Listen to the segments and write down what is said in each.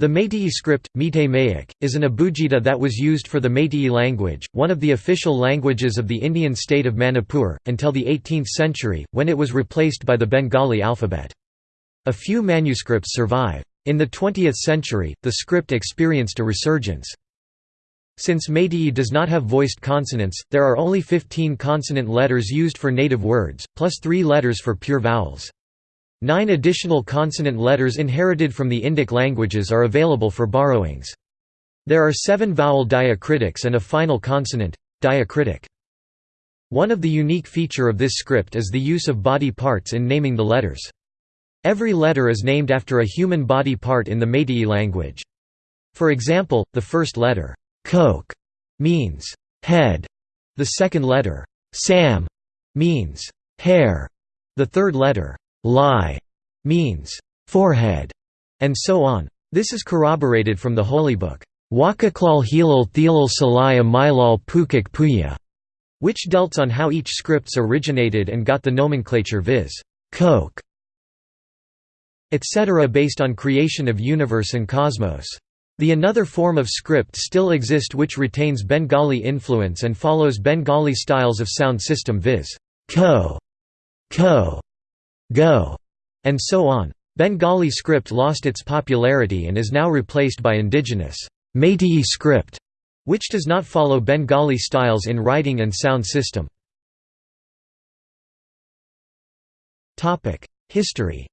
The Meitei script, Mayak, is an abugida that was used for the Meitei language, one of the official languages of the Indian state of Manipur, until the 18th century, when it was replaced by the Bengali alphabet. A few manuscripts survive. In the 20th century, the script experienced a resurgence. Since Meitei does not have voiced consonants, there are only 15 consonant letters used for native words, plus three letters for pure vowels. Nine additional consonant letters inherited from the Indic languages are available for borrowings. There are seven vowel diacritics and a final consonant, diacritic. One of the unique feature of this script is the use of body parts in naming the letters. Every letter is named after a human body part in the Meitei language. For example, the first letter, Kok, means head. The second letter, Sam, means hair. The third letter, Lai means forehead, and so on. This is corroborated from the Holy Book, Wakaklal Hilal Thelal Salaya Milal Pukik Puya, which dealt on how each scripts originated and got the nomenclature viz. Kok, etc. based on creation of universe and cosmos. The another form of script still exist which retains Bengali influence and follows Bengali styles of sound system viz. ko, ko, go, and so on. Bengali script lost its popularity and is now replaced by indigenous Meitei script, which does not follow Bengali styles in writing and sound system. History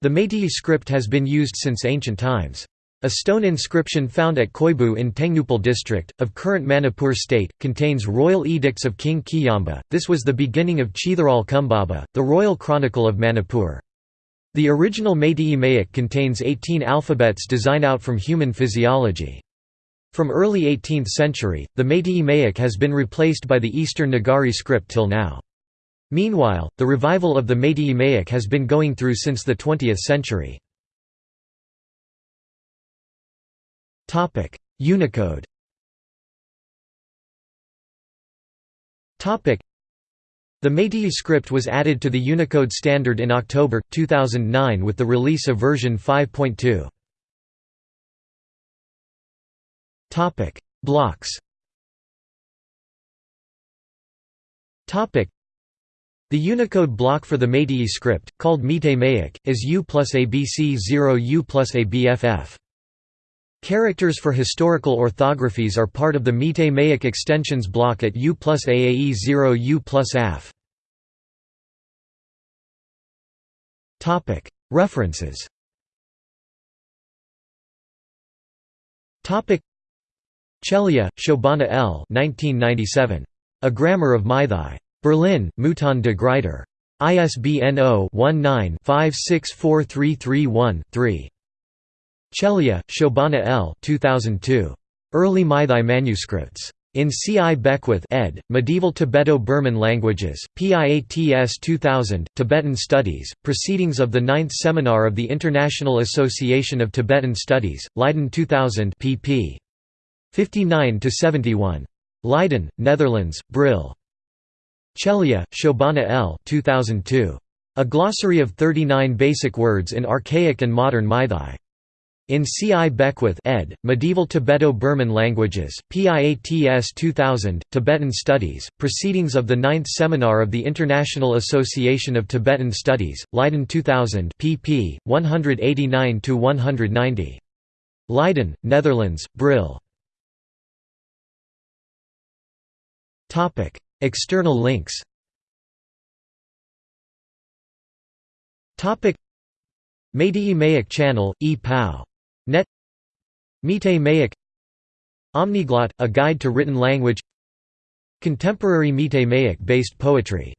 The Meitei script has been used since ancient times. A stone inscription found at Khoibu in Tengnoupal district, of current Manipur state, contains royal edicts of King Kiyamba. This was the beginning of Cheitharol Kumbaba, the royal chronicle of Manipur. The original Meitei Mayak contains 18 alphabets designed out from human physiology. From early 18th century, the Meitei Mayak has been replaced by the Eastern Nagari script till now. Meanwhile, the revival of the Meitei Mayak has been going through since the 20th century. Unicode. The Meitei script was added to the Unicode standard in October, 2009 with the release of version 5.2. Blocks. The Unicode block for the Meitei script, called Meitei Mayak, is U plus ABC 0 U plus ABFF. Characters for historical orthographies are part of the Meitei Mayak extensions block at U plus AAE 0 U plus AF. References Chelliah, Shobhana L. 1997. A Grammar of Meitei. Berlin, Mouton de Gruyter. ISBN 0-19-564331-3. Chelliah, Shobhana L. 2002. Early Meitei manuscripts. In C. I. Beckwith ed., Medieval Tibeto-Burman Languages, PIATS 2000, Tibetan Studies, Proceedings of the Ninth Seminar of the International Association of Tibetan Studies, Leiden 2000 pp. 59–71. Leiden, Netherlands, Brill. Chelliah, Shobhana L. 2002. A Glossary of 39 Basic Words in Archaic and Modern Meitei. In C. I. Beckwith ed., Medieval Tibeto-Burman Languages, PIATS 2000, Tibetan Studies, Proceedings of the Ninth Seminar of the International Association of Tibetan Studies, Leiden 2000 pp. 189–190. Leiden, Netherlands, Brill. External links Meitei Mayak channel, e-pao Net Meitei Mayak Omniglot – a guide to written language Contemporary Meitei Mayak based poetry